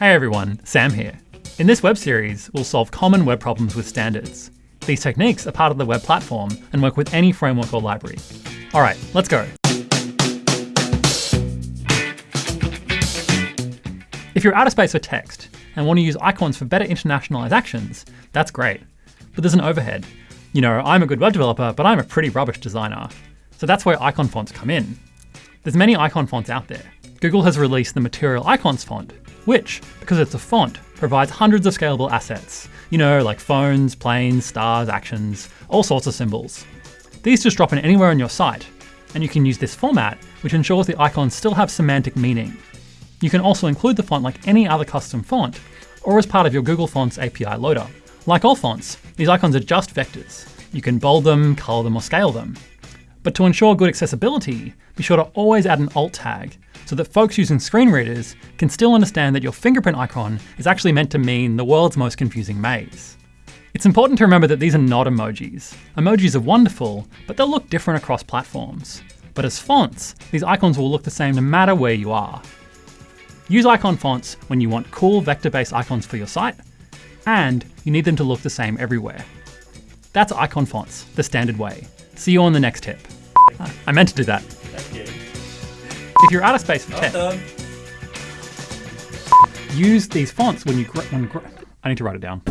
Hey everyone, Sam here. In this web series, we'll solve common web problems with standards. These techniques are part of the web platform and work with any framework or library. All right, let's go. If you're out of space for text and want to use icons for better internationalized actions, that's great. But there's an overhead. You know, I'm a good web developer, but I'm a pretty rubbish designer. So that's where icon fonts come in. There's many icon fonts out there. Google has released the Material Icons font, which, because it's a font, provides hundreds of scalable assets. You know, like phones, planes, stars, actions, all sorts of symbols. These just drop in anywhere on your site, and you can use this format, which ensures the icons still have semantic meaning. You can also include the font like any other custom font, or as part of your Google Fonts API loader. Like all fonts, these icons are just vectors. You can bold them, color them, or scale them. But to ensure good accessibility, be sure to always add an alt tag so that folks using screen readers can still understand that your fingerprint icon is actually meant to mean the world's most confusing maze. It's important to remember that these are not emojis. Emojis are wonderful, but they'll look different across platforms. But as fonts, these icons will look the same no matter where you are. Use icon fonts when you want cool vector-based icons for your site, and you need them to look the same everywhere. That's icon fonts, the standard way. See you on the next tip. Ah, I meant to do that. If you're out of space for text, use these fonts when you when I need to write it down.